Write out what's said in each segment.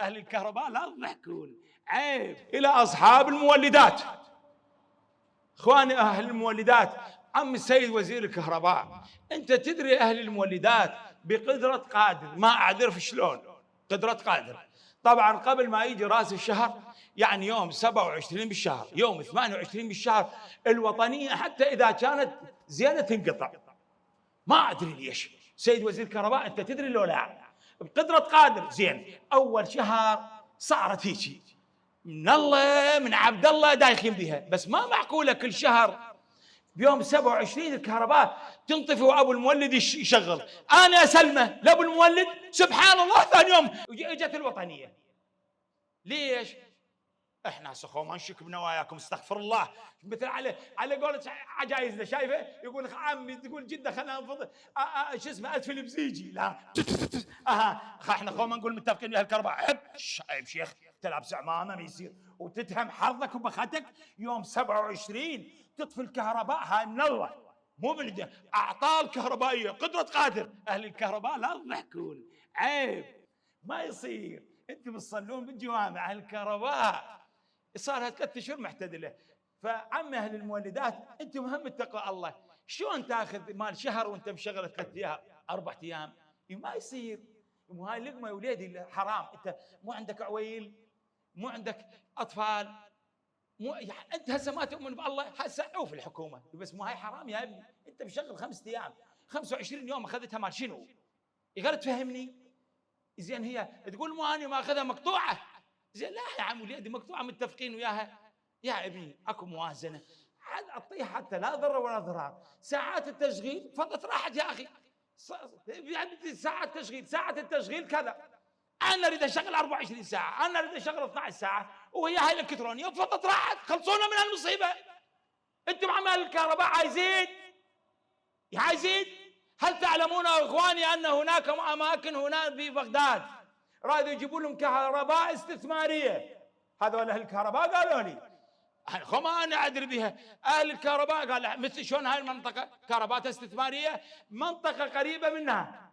أهل الكهرباء لا تضحكون عيب. إلى أصحاب المولدات. إخواني أهل المولدات عم السيد وزير الكهرباء أنت تدري أهل المولدات بقدرة قادر ما أعرف شلون. قدرة قادر. طبعا قبل ما يجي رأس الشهر يعني يوم 27 بالشهر يوم 28 بالشهر الوطنية حتى إذا كانت زينه تنقطع. ما أدري ليش. سيد وزير الكهرباء أنت تدري لو لا؟ بقدرة قادر. زين أول شهر صارت هيك. من الله من عبد الله دايخين بها بس ما معقولة كل شهر بيوم 27 الكهرباء تنطفي وأبو المولد يشغل. أنا اسلمه لأبو المولد سبحان الله ثاني يوم. إجت الوطنية. ليش؟ إحنا سخو ما نشك بنواياكم استغفر الله. مثل على على قولة عجايزنا شايفة؟ يقول لك عمي تقول جدة خلينا نفضل شو اسمه ادفل بزيجي. لا. أها. إحنا خو ما نقول متفقين ويا الكهرباء عيب. عيب شيخ تلبس عمامه ما يصير. وتتهم حظك وبختك يوم 27 تطفي الكهرباء هاي من الله. مو من اعطال كهربائيه قدرة قادر. أهل الكهرباء لا تضحكون عيب. ما يصير. أنتم تصلون بالجوامع أهل الكهرباء. صار لها ثلاث اشهر معتدله فعم أهل المولدات أنتم مهم اتقوا الله. شلون تأخذ مال شهر وأنت مشغل ثلاث أيام أربع أيام؟ ما يصير. مو هاي لقمة يا وليدي حرام. أنت مو عندك عويل مو عندك أطفال مو يعني أنت هسه ما تؤمن بالله هسه عوف الحكومة. بس مو هاي حرام يا أبني. أنت مشغل خمسة أيام. 25 يوم أخذتها مال شنو؟ يقدر تفهمني؟ زين هي تقول مو أنا ما أخذها مقطوعة. زين لا يا عم وليدي مقطوعة متفقين وياها. يا ابني أكو موازنة. اعطيها حتى لا ضرر ولا ضرار. ساعات التشغيل فضت راحت يا أخي. يعني ساعات تشغيل ساعة التشغيل كذا. أنا أريد أشغل 24 ساعة أنا أريد أشغل 12 ساعة وهي هاي الإلكترونية وفضت راحت. خلصونا من هالمصيبه أنتم عمال الكهرباء عايزين؟ عايزين؟ هل تعلمون إخواني أن هناك اماكن هنا في بغداد؟ رادوا يجيبوا لهم كهرباء استثمارية. هذول أهل الكهرباء قالوا لي ما أنا أدري بها. أهل الكهرباء قال مثل شلون هاي المنطقة؟ كهرباء استثمارية منطقة قريبة منها.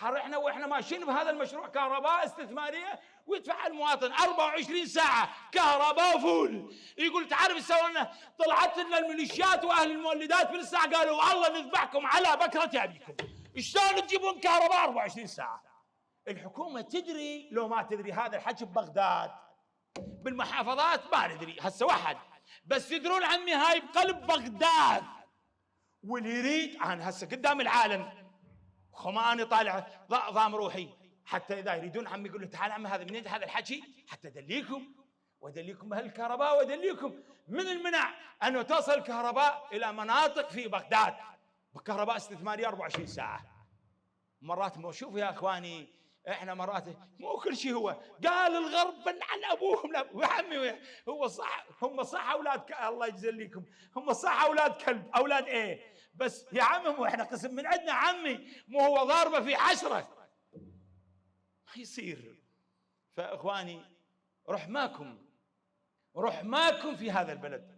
قال إحنا وإحنا ماشيين بهذا المشروع كهرباء استثمارية ويدفع المواطن 24 ساعة كهرباء فول. يقول تعرف سوينا؟ طلعت لنا الميليشيات وأهل المولدات بالساعة. قالوا والله نذبحكم على بكرة أبيكم. شلون تجيبون كهرباء 24 ساعة؟ الحكومة تدري لو ما تدري هذا الحكي ببغداد بالمحافظات ما ندري هسه واحد. بس تدرون عمي هاي بقلب بغداد. واللي يريد أنا هسه قدام العالم. خماني طالع ضام روحي. حتى إذا يريدون عمي يقول له تعال عمي هذا منين؟ هذا الحكي حتى أدليكم. وأدليكم أهل الكهرباء وأدليكم. من المنع انه توصل الكهرباء إلى مناطق في بغداد؟ بكهرباء استثمارية 24 ساعة. مرات ما شوفوا يا إخواني إحنا مرات مو كل شيء هو. قال الغرب عن أبوهم. يا عمي هو صح هم صح أولاد ك... الله يجزليكم هم صح أولاد كلب. أولاد إيه؟ بس يا عمي إحنا قسم من عندنا عمي. مو هو ضاربه في عشرة. ما يصير. فإخواني رحماكم. رحماكم في هذا البلد.